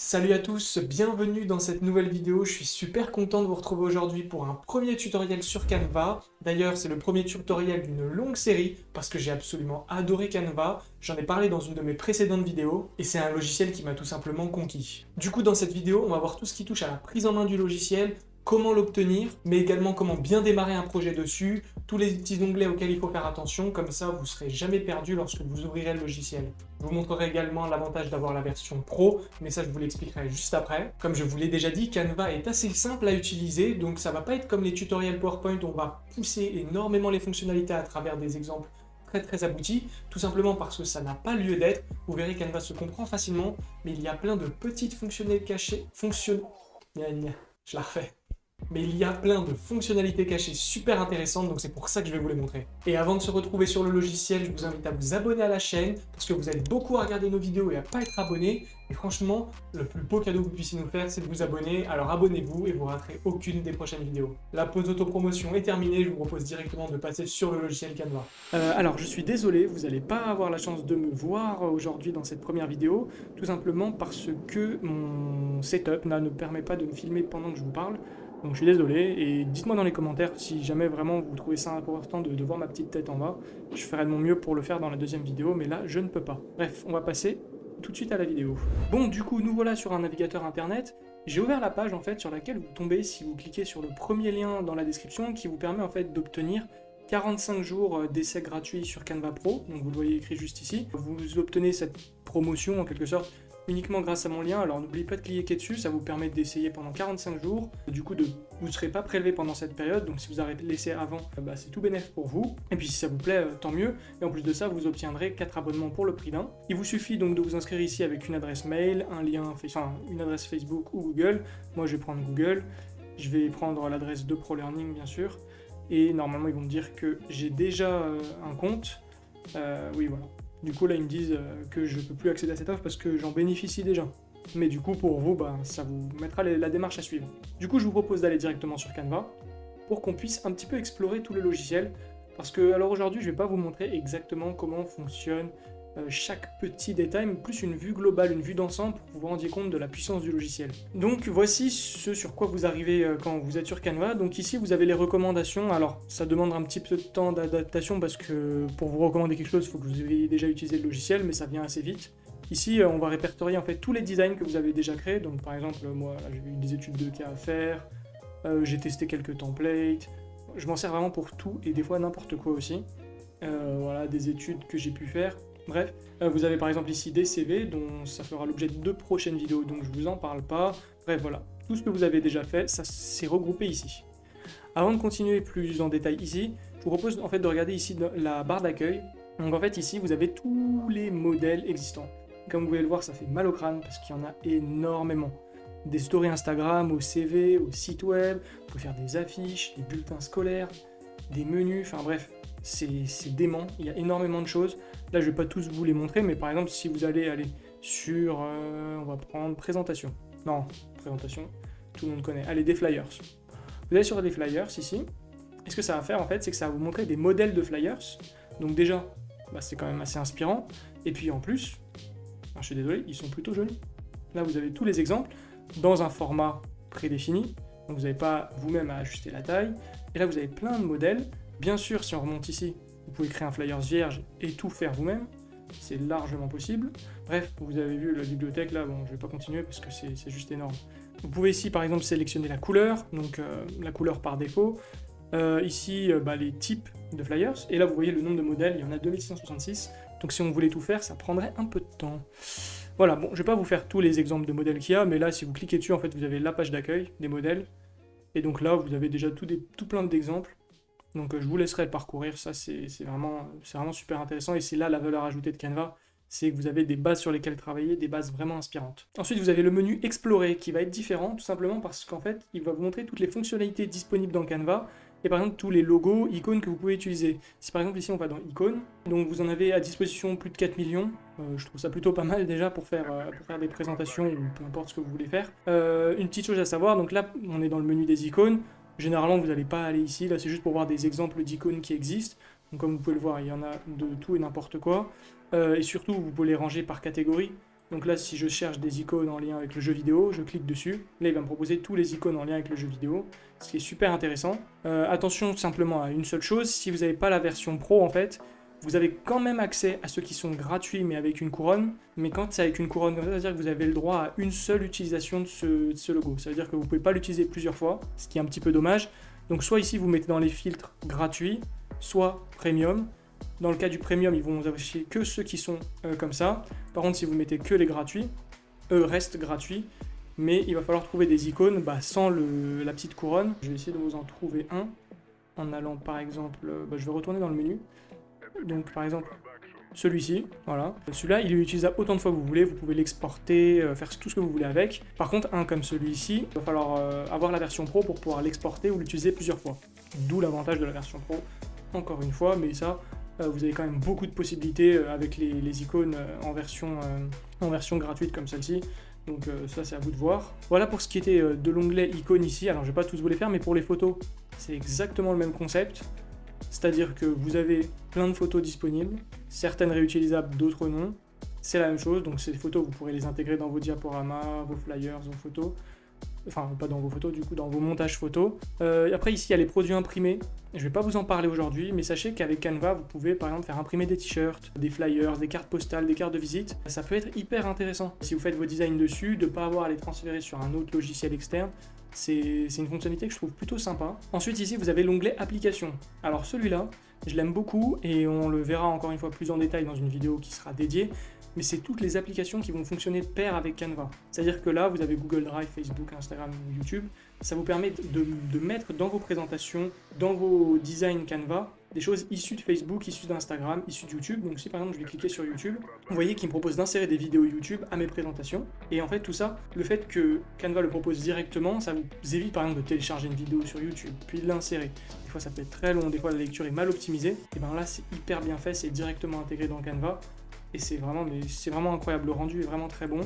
Salut à tous, bienvenue dans cette nouvelle vidéo. Je suis super content de vous retrouver aujourd'hui pour un premier tutoriel sur Canva. D'ailleurs, c'est le premier tutoriel d'une longue série parce que j'ai absolument adoré Canva. J'en ai parlé dans une de mes précédentes vidéos et c'est un logiciel qui m'a tout simplement conquis. Du coup, dans cette vidéo, on va voir tout ce qui touche à la prise en main du logiciel, comment l'obtenir, mais également comment bien démarrer un projet dessus, tous les petits onglets auxquels il faut faire attention, comme ça vous ne serez jamais perdu lorsque vous ouvrirez le logiciel. Je vous montrerai également l'avantage d'avoir la version Pro, mais ça je vous l'expliquerai juste après. Comme je vous l'ai déjà dit, Canva est assez simple à utiliser, donc ça va pas être comme les tutoriels PowerPoint on va pousser énormément les fonctionnalités à travers des exemples très très aboutis, tout simplement parce que ça n'a pas lieu d'être. Vous verrez Canva se comprend facilement, mais il y a plein de petites fonctionnalités cachées, fonctionne... Je la refais mais il y a plein de fonctionnalités cachées super intéressantes, donc c'est pour ça que je vais vous les montrer. Et avant de se retrouver sur le logiciel, je vous invite à vous abonner à la chaîne, parce que vous êtes beaucoup à regarder nos vidéos et à pas être abonné, et franchement, le plus beau cadeau que vous puissiez nous faire, c'est de vous abonner, alors abonnez-vous et vous raterez aucune des prochaines vidéos. La pause d'autopromotion est terminée, je vous propose directement de passer sur le logiciel Canva. Euh, alors je suis désolé, vous n'allez pas avoir la chance de me voir aujourd'hui dans cette première vidéo, tout simplement parce que mon setup ne permet pas de me filmer pendant que je vous parle, donc je suis désolé, et dites-moi dans les commentaires si jamais vraiment vous trouvez ça important de, voir ma petite tête en bas. Je ferai de mon mieux pour le faire dans la deuxième vidéo, mais là je ne peux pas. Bref, on va passer tout de suite à la vidéo. Bon, du coup, nous voilà sur un navigateur internet. J'ai ouvert la page en fait sur laquelle vous tombez si vous cliquez sur le premier lien dans la description qui vous permet en fait d'obtenir 45 jours d'essai gratuit sur Canva Pro, donc vous le voyez écrit juste ici. Vous obtenez cette promotion en quelque sorte uniquement grâce à mon lien, alors n'oubliez pas de cliquer dessus, ça vous permet d'essayer pendant 45 jours, du coup vous ne serez pas prélevé pendant cette période, donc si vous arrêtez de laisser avant, bah, c'est tout bénéf pour vous, et puis si ça vous plaît, euh, tant mieux, et en plus de ça, vous obtiendrez 4 abonnements pour le prix d'un. Il vous suffit donc de vous inscrire ici avec une adresse mail, un lien, enfin une adresse Facebook ou Google, moi je vais prendre Google, je vais prendre l'adresse de ProLearning bien sûr, et normalement ils vont me dire que j'ai déjà euh, un compte, euh, oui voilà, du coup, là, ils me disent euh, que je ne peux plus accéder à cette offre parce que j'en bénéficie déjà. Mais du coup, pour vous, bah, ça vous mettra la démarche à suivre. Du coup, je vous propose d'aller directement sur Canva pour qu'on puisse un petit peu explorer tous les logiciels. Parce que, alors aujourd'hui, je ne vais pas vous montrer exactement comment fonctionne chaque petit détail, plus une vue globale, une vue d'ensemble pour que vous vous rendiez compte de la puissance du logiciel. Donc voici ce sur quoi vous arrivez euh, quand vous êtes sur Canva. Donc ici vous avez les recommandations. Alors ça demande un petit peu de temps d'adaptation parce que pour vous recommander quelque chose, il faut que vous ayez déjà utilisé le logiciel, mais ça vient assez vite. Ici, euh, on va répertorier en fait tous les designs que vous avez déjà créés. Donc par exemple, moi j'ai eu des études de cas à faire, j'ai testé quelques templates. Je m'en sers vraiment pour tout et des fois n'importe quoi aussi. voilà, des études que j'ai pu faire. Bref, euh, vous avez par exemple ici des CV dont ça fera l'objet de deux prochaines vidéos, donc je vous en parle pas. Bref, voilà, tout ce que vous avez déjà fait, ça s'est regroupé ici. Avant de continuer plus en détail ici, je vous propose en fait de regarder ici la barre d'accueil. Donc en fait ici, vous avez tous les modèles existants. Comme vous pouvez le voir, ça fait mal au crâne parce qu'il y en a énormément. Des stories Instagram, au CV, au site web, vous pouvez faire des affiches, des bulletins scolaires, des menus, enfin bref, c'est dément, il y a énormément de choses. Là, je ne vais pas tous vous les montrer, mais par exemple, si vous allez aller sur, euh, on va prendre présentation. Non, présentation, tout le monde connaît. Allez, des flyers. Vous allez sur des flyers ici. Et ce que ça va faire en fait, c'est que ça va vous montrer des modèles de flyers. Donc déjà, bah, c'est quand même assez inspirant. Et puis en plus, je suis désolé, ils sont plutôt jolis. Là, vous avez tous les exemples dans un format prédéfini. Donc vous n'avez pas vous-même à ajuster la taille. Et là, vous avez plein de modèles Bien sûr, si on remonte ici, vous pouvez créer un flyers vierge et tout faire vous-même. C'est largement possible. Bref, vous avez vu la bibliothèque là, bon, je vais pas continuer parce que c'est juste énorme. Vous pouvez ici, par exemple, sélectionner la couleur, donc euh, la couleur par défaut. Euh, ici, euh, bah, les types de flyers. Et là, vous voyez le nombre de modèles, il y en a 2666. Donc si on voulait tout faire, ça prendrait un peu de temps. Voilà, bon, je vais pas vous faire tous les exemples de modèles qu'il y a, mais là, si vous cliquez dessus, en fait, vous avez la page d'accueil des modèles. Et donc là, vous avez déjà tout, tout plein d'exemples. Donc euh, je vous laisserai parcourir, ça c'est vraiment, super intéressant et c'est là la valeur ajoutée de Canva, c'est que vous avez des bases sur lesquelles travailler, des bases vraiment inspirantes. Ensuite vous avez le menu Explorer qui va être différent tout simplement parce qu'en fait il va vous montrer toutes les fonctionnalités disponibles dans Canva et par exemple tous les logos, icônes que vous pouvez utiliser. Si par exemple ici on va dans icônes, donc vous en avez à disposition plus de 4 millions, euh, je trouve ça plutôt pas mal déjà pour faire, euh, pour faire des présentations ou peu importe ce que vous voulez faire. une petite chose à savoir, donc là on est dans le menu des icônes, Généralement, vous n'allez pas aller ici, là c'est juste pour voir des exemples d'icônes qui existent. Comme vous pouvez le voir, il y en a de tout et n'importe quoi. Euh, et surtout, vous pouvez les ranger par catégorie. Donc là, si je cherche des icônes en lien avec le jeu vidéo, je clique dessus. Là, il va me proposer tous les icônes en lien avec le jeu vidéo, ce qui est super intéressant. Euh, attention simplement à une seule chose, si vous n'avez pas la version pro, en fait, vous avez quand même accès à ceux qui sont gratuits mais avec une couronne. Mais quand c'est avec une couronne, ça veut dire que vous avez le droit à une seule utilisation de ce, logo. Ça veut dire que vous ne pouvez pas l'utiliser plusieurs fois, ce qui est un petit peu dommage. Donc soit ici, vous mettez dans les filtres gratuits, soit premium. Dans le cas du premium, ils vont vous afficher que ceux qui sont euh, comme ça. Par contre, si vous mettez que les gratuits, eux restent gratuits. Mais il va falloir trouver des icônes bah, sans la petite couronne. Je vais essayer de vous en trouver un en allant par exemple... Euh, bah, je vais retourner dans le menu. Donc par exemple, celui-ci, voilà. Celui-là, il est utilisable autant de fois que vous voulez, vous pouvez l'exporter, euh, faire tout ce que vous voulez avec. Par contre, un comme celui-ci, il va falloir avoir la version pro pour pouvoir l'exporter ou l'utiliser plusieurs fois. D'où l'avantage de la version pro, encore une fois, mais ça, euh, vous avez quand même beaucoup de possibilités euh, avec les, icônes euh, en version, gratuite comme celle-ci. Donc ça c'est à vous de voir. Voilà pour ce qui était de l'onglet icônes ici. Alors je vais pas tous vous les faire, mais pour les photos, c'est exactement le même concept. C'est-à-dire que vous avez plein de photos disponibles, certaines réutilisables, d'autres non. C'est la même chose, donc ces photos, vous pourrez les intégrer dans vos diaporamas, vos flyers, vos photos enfin pas dans vos photos du coup, dans vos montages photos. Euh, après ici il y a les produits imprimés, je vais pas vous en parler aujourd'hui, mais sachez qu'avec Canva vous pouvez par exemple faire imprimer des t-shirts, des flyers, des cartes postales, des cartes de visite, ça peut être hyper intéressant. Si vous faites vos designs dessus, de pas avoir à les transférer sur un autre logiciel externe, c'est une fonctionnalité que je trouve plutôt sympa. Ensuite ici vous avez l'onglet application. Alors celui-là, je l'aime beaucoup et on le verra encore une fois plus en détail dans une vidéo qui sera dédiée mais c'est toutes les applications qui vont fonctionner de pair avec Canva. C'est-à-dire que là, vous avez Google Drive, Facebook, Instagram, YouTube. Ça vous permet de, mettre dans vos présentations, dans vos designs Canva, des choses issues de Facebook, issues d'Instagram, issues de YouTube. Donc si par exemple je vais cliquer sur YouTube, vous voyez qu'il me propose d'insérer des vidéos YouTube à mes présentations. Et en fait tout ça, le fait que Canva le propose directement, ça vous évite par exemple de télécharger une vidéo sur YouTube, puis de l'insérer. Des fois ça peut être très long, des fois la lecture est mal optimisée. Et bien là c'est hyper bien fait, c'est directement intégré dans Canva et c'est vraiment, vraiment incroyable. Le rendu est vraiment très bon.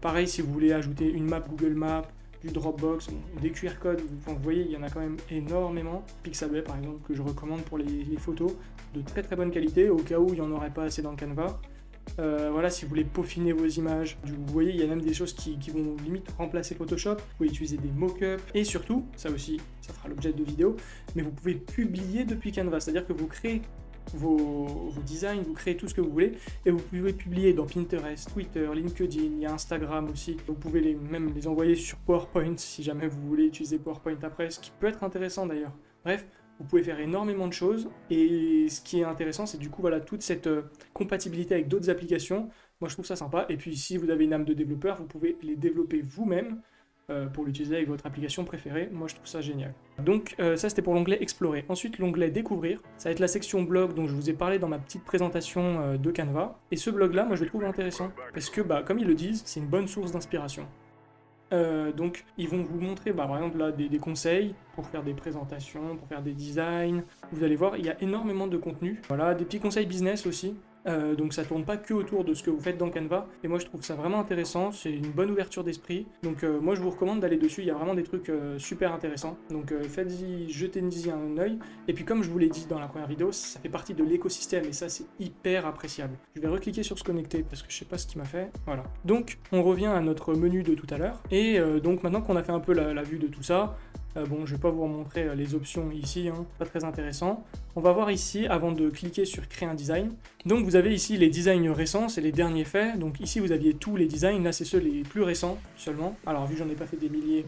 Pareil, si vous voulez ajouter une map Google Maps, du Dropbox, des QR codes, vous voyez, il y en a quand même énormément. Pixabay, par exemple, que je recommande pour les, photos, de très très bonne qualité, au cas où il n'y en aurait pas assez dans Canva. Euh, voilà, si vous voulez peaufiner vos images, vous voyez, il y a même des choses qui, qui vont limite remplacer Photoshop. Vous pouvez utiliser des mock-ups et surtout, ça aussi, ça fera l'objet de vidéos, mais vous pouvez publier depuis Canva, c'est-à-dire que vous créez vos, designs, vous créez tout ce que vous voulez et vous pouvez publier dans Pinterest, Twitter, LinkedIn, il y a Instagram aussi. Vous pouvez même les envoyer sur PowerPoint si jamais vous voulez utiliser PowerPoint après, ce qui peut être intéressant d'ailleurs. Bref, vous pouvez faire énormément de choses et ce qui est intéressant c'est du coup voilà toute cette euh, compatibilité avec d'autres applications. Moi je trouve ça sympa et puis si vous avez une âme de développeur, vous pouvez les développer vous-même euh, pour l'utiliser avec votre application préférée. Moi, je trouve ça génial. Donc, euh, ça, c'était pour l'onglet Explorer. Ensuite, l'onglet Découvrir. Ça va être la section blog dont je vous ai parlé dans ma petite présentation euh, de Canva. Et ce blog-là, moi, je le trouve intéressant. Parce que, bah, comme ils le disent, c'est une bonne source d'inspiration. donc, ils vont vous montrer, bah, par exemple, là, des, des, conseils pour faire des présentations, pour faire des designs. Vous allez voir, il y a énormément de contenu. Voilà, des petits conseils business aussi. Euh, donc ça tourne pas que autour de ce que vous faites dans Canva. Et moi je trouve ça vraiment intéressant, c'est une bonne ouverture d'esprit. Donc euh, moi je vous recommande d'aller dessus, il y a vraiment des trucs euh, super intéressants. Donc faites-y, jetez-y un œil. Et puis comme je vous l'ai dit dans la première vidéo, ça fait partie de l'écosystème et ça c'est hyper appréciable. Je vais recliquer sur se connecter parce que je sais pas ce qui m'a fait. Voilà. Donc on revient à notre menu de tout à l'heure. Et donc maintenant qu'on a fait un peu la vue de tout ça, euh, bon, je vais pas vous montrer euh, les options ici, hein, pas très intéressant. On va voir ici, avant de cliquer sur créer un design. Donc vous avez ici les designs récents, c'est les derniers faits. Donc ici vous aviez tous les designs, là c'est ceux les plus récents seulement. Alors vu que j'en ai pas fait des milliers,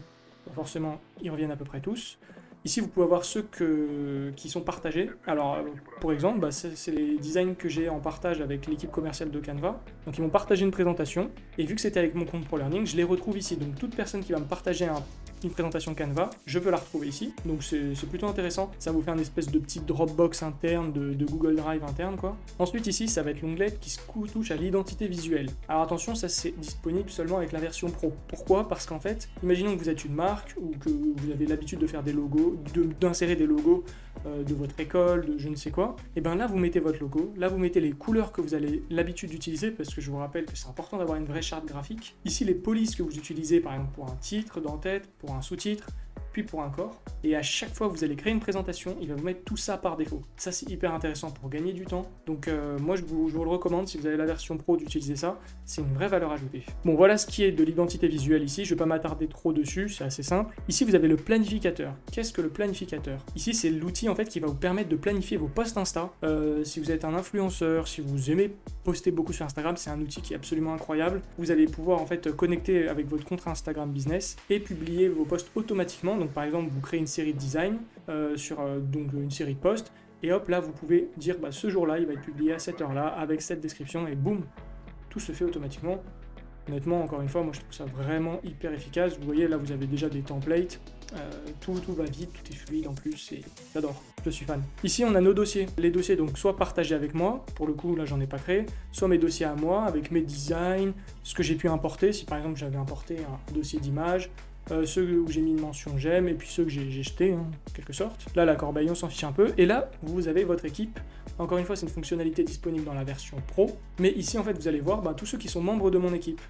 forcément ils reviennent à peu près tous. Ici, vous pouvez avoir ceux que, qui sont partagés. Alors, pour exemple, bah, c'est les designs que j'ai en partage avec l'équipe commerciale de Canva. Donc, ils m'ont partagé une présentation. Et vu que c'était avec mon compte ProLearning, je les retrouve ici. Donc, toute personne qui va me partager un une présentation Canva, je peux la retrouver ici, donc c'est plutôt intéressant, ça vous fait un espèce de petit Dropbox interne, de, Google Drive interne quoi. Ensuite ici, ça va être l'onglet qui se touche à l'identité visuelle. Alors attention, ça c'est disponible seulement avec la version Pro. Pourquoi? Parce qu'en fait, imaginons que vous êtes une marque ou que vous avez l'habitude de faire des logos, d'insérer des logos euh, de votre école, de je ne sais quoi, et bien là vous mettez votre logo, là vous mettez les couleurs que vous avez l'habitude d'utiliser, parce que je vous rappelle que c'est important d'avoir une vraie charte graphique. Ici les polices que vous utilisez par exemple pour un titre d'en-tête, pour un sous-titre, pour un corps. Et à chaque fois que vous allez créer une présentation, il va vous mettre tout ça par défaut. Ça, c'est hyper intéressant pour gagner du temps. Donc euh, moi, je vous, le recommande, si vous avez la version pro, d'utiliser ça. C'est une vraie valeur ajoutée. Bon, voilà ce qui est de l'identité visuelle ici. Je ne vais pas m'attarder trop dessus, c'est assez simple. Ici, vous avez le planificateur. Qu'est-ce que le planificateur? Ici, c'est l'outil en fait qui va vous permettre de planifier vos posts Insta. Euh, si vous êtes un influenceur, si vous aimez poster beaucoup sur Instagram, c'est un outil qui est absolument incroyable. Vous allez pouvoir en fait connecter avec votre compte Instagram Business et publier vos posts automatiquement. Par exemple, vous créez une série de design euh, sur euh, une série de posts et hop là vous pouvez dire bah, ce jour-là il va être publié à cette heure-là avec cette description et boum, tout se fait automatiquement. Honnêtement, encore une fois, moi je trouve ça vraiment hyper efficace. Vous voyez, là vous avez déjà des templates, euh, tout, tout va vite, tout est fluide en plus, et j'adore, je suis fan. Ici on a nos dossiers. Les dossiers donc soit partagés avec moi, pour le coup là j'en ai pas créé, soit mes dossiers à moi, avec mes designs, ce que j'ai pu importer, si par exemple j'avais importé un dossier d'image, euh, ceux où j'ai mis une mention j'aime, et puis ceux que j'ai jetés, hein, en quelque sorte. Là la corbeille on s'en fiche un peu, et là vous avez votre équipe encore une fois, c'est une fonctionnalité disponible dans la version Pro. Mais ici, en fait, vous allez voir bah, tous ceux qui sont membres de mon équipe.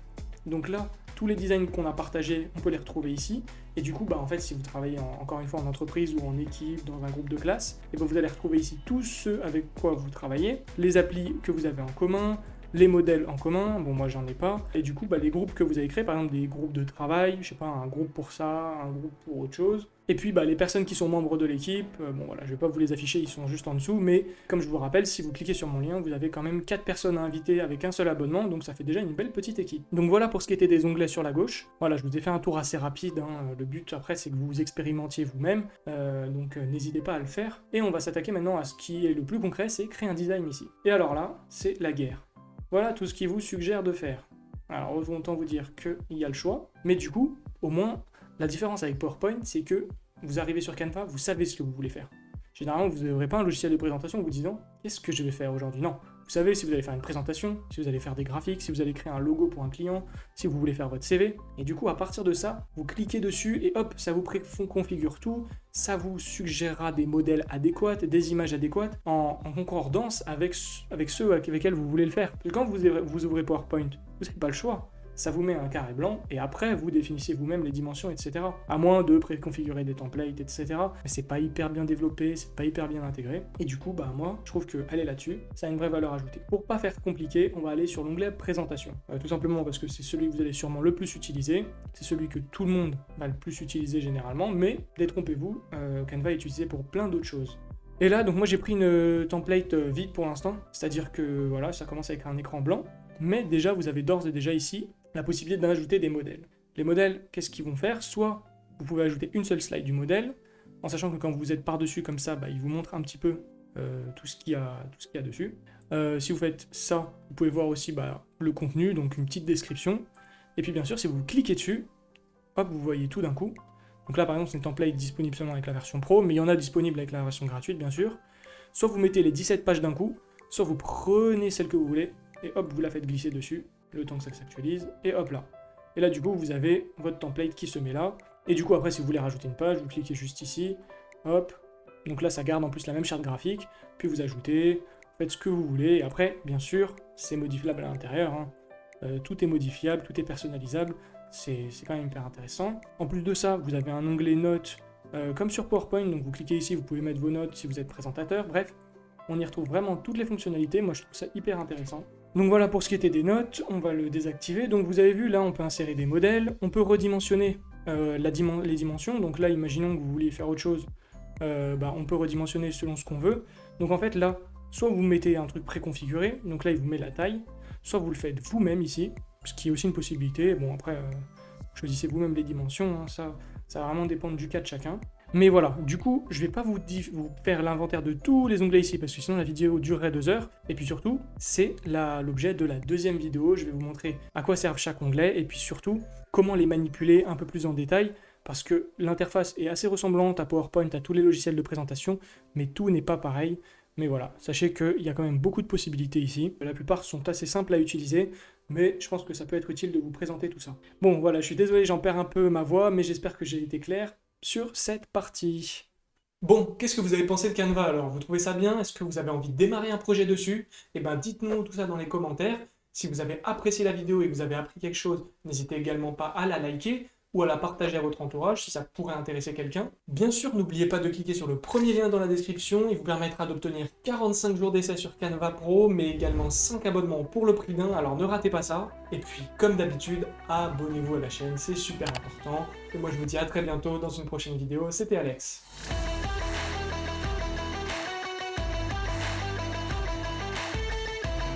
Donc là, tous les designs qu'on a partagés, on peut les retrouver ici. Et du coup, bah, en fait, si vous travaillez encore une fois en entreprise ou en équipe, dans un groupe de classe, et bah, vous allez retrouver ici tous ceux avec quoi vous travaillez, les applis que vous avez en commun, les modèles en commun, bon moi j'en ai pas, et du coup bah, les groupes que vous avez créés, par exemple des groupes de travail, je sais pas, un groupe pour ça, un groupe pour autre chose, et puis bah, les personnes qui sont membres de l'équipe, euh, bon voilà, je vais pas vous les afficher, ils sont juste en dessous, mais comme je vous rappelle, si vous cliquez sur mon lien, vous avez quand même 4 personnes à inviter avec un seul abonnement, donc ça fait déjà une belle petite équipe. Donc voilà pour ce qui était des onglets sur la gauche, voilà, je vous ai fait un tour assez rapide, hein. le but après c'est que vous expérimentiez vous-même, euh, donc euh, n'hésitez pas à le faire, et on va s'attaquer maintenant à ce qui est le plus concret, c'est créer un design ici. Et alors là, c'est la guerre. Voilà tout ce qu'il vous suggère de faire. Alors autant vous dire qu'il y a le choix, mais du coup, au moins, la différence avec PowerPoint, c'est que vous arrivez sur Canva, vous savez ce que vous voulez faire. Généralement, vous n'aurez pas un logiciel de présentation vous disant « Qu'est-ce que je vais faire aujourd'hui ?» Non, vous savez si vous allez faire une présentation, si vous allez faire des graphiques, si vous allez créer un logo pour un client, si vous voulez faire votre CV. Et du coup, à partir de ça, vous cliquez dessus et hop, ça vous configure tout. Ça vous suggérera des modèles adéquats, des images adéquates en, concordance avec, avec ceux avec lesquels vous voulez le faire. quand vous, vous ouvrez PowerPoint, vous n'avez pas le choix ça vous met un carré blanc, et après, vous définissez vous-même les dimensions, etc. À moins de préconfigurer des templates, etc. Mais c'est pas hyper bien développé, c'est pas hyper bien intégré. Et du coup, bah moi, je trouve que aller là-dessus, ça a une vraie valeur ajoutée. Pour pas faire compliqué, on va aller sur l'onglet présentation. Euh, tout simplement parce que c'est celui que vous allez sûrement le plus utiliser, c'est celui que tout le monde va le plus utiliser généralement, mais détrompez-vous, euh, Canva est utilisé pour plein d'autres choses. Et là, donc moi j'ai pris une euh, template vide pour l'instant, c'est-à-dire que voilà, ça commence avec un écran blanc, mais déjà vous avez d'ores et déjà ici la possibilité d'ajouter des modèles. Les modèles, qu'est-ce qu'ils vont faire? Soit vous pouvez ajouter une seule slide du modèle, en sachant que quand vous êtes par-dessus comme ça, bah, il vous montre un petit peu euh, tout ce qu'il y, a dessus. Euh, si vous faites ça, vous pouvez voir aussi bah, le contenu, donc une petite description. Et puis bien sûr, si vous cliquez dessus, hop, vous voyez tout d'un coup. Donc là, par exemple, c'est une template disponible seulement avec la version Pro, mais il y en a disponible avec la version gratuite, bien sûr. Soit vous mettez les 17 pages d'un coup, soit vous prenez celle que vous voulez, et hop, vous la faites glisser dessus, le temps que ça s'actualise, et hop là. Et là, du coup, vous avez votre template qui se met là. Et du coup, après, si vous voulez rajouter une page, vous cliquez juste ici, hop. Donc là, ça garde en plus la même charte graphique, puis vous ajoutez, faites ce que vous voulez, et après, bien sûr, c'est modifiable à l'intérieur. Hein. Euh, tout est modifiable, tout est personnalisable, c'est quand même hyper intéressant. En plus de ça, vous avez un onglet notes, euh, comme sur PowerPoint, donc vous cliquez ici, vous pouvez mettre vos notes si vous êtes présentateur, bref, on y retrouve vraiment toutes les fonctionnalités, moi je trouve ça hyper intéressant. Donc voilà pour ce qui était des notes, on va le désactiver. Donc vous avez vu, là on peut insérer des modèles, on peut redimensionner euh, les dimensions. Donc là, imaginons que vous vouliez faire autre chose, euh, bah, on peut redimensionner selon ce qu'on veut. Donc en fait là, soit vous mettez un truc préconfiguré, donc là il vous met la taille, soit vous le faites vous-même ici, ce qui est aussi une possibilité. Bon après, euh, choisissez vous-même les dimensions, hein. ça, ça va vraiment dépendre du cas de chacun. Mais voilà, du coup, je vais pas vous, faire l'inventaire de tous les onglets ici, parce que sinon la vidéo durerait deux heures. Et puis surtout, c'est l'objet de la deuxième vidéo. Je vais vous montrer à quoi servent chaque onglet, et puis surtout, comment les manipuler un peu plus en détail, parce que l'interface est assez ressemblante à PowerPoint, à tous les logiciels de présentation, mais tout n'est pas pareil. Mais voilà, sachez qu'il y a quand même beaucoup de possibilités ici. La plupart sont assez simples à utiliser, mais je pense que ça peut être utile de vous présenter tout ça. Bon, voilà, je suis désolé, j'en perds un peu ma voix, mais j'espère que j'ai été clair sur cette partie. Bon, qu'est-ce que vous avez pensé de Canva alors? Vous trouvez ça bien? Est-ce que vous avez envie de démarrer un projet dessus? Eh bien, dites-nous tout ça dans les commentaires. Si vous avez apprécié la vidéo et que vous avez appris quelque chose, n'hésitez également pas à la liker. Ou à la partager à votre entourage si ça pourrait intéresser quelqu'un. Bien sûr, n'oubliez pas de cliquer sur le premier lien dans la description, il vous permettra d'obtenir 45 jours d'essai sur Canva Pro, mais également 5 abonnements pour le prix d'un, alors ne ratez pas ça. Et puis, comme d'habitude, abonnez-vous à la chaîne, c'est super important. Et moi je vous dis à très bientôt dans une prochaine vidéo, c'était Alex.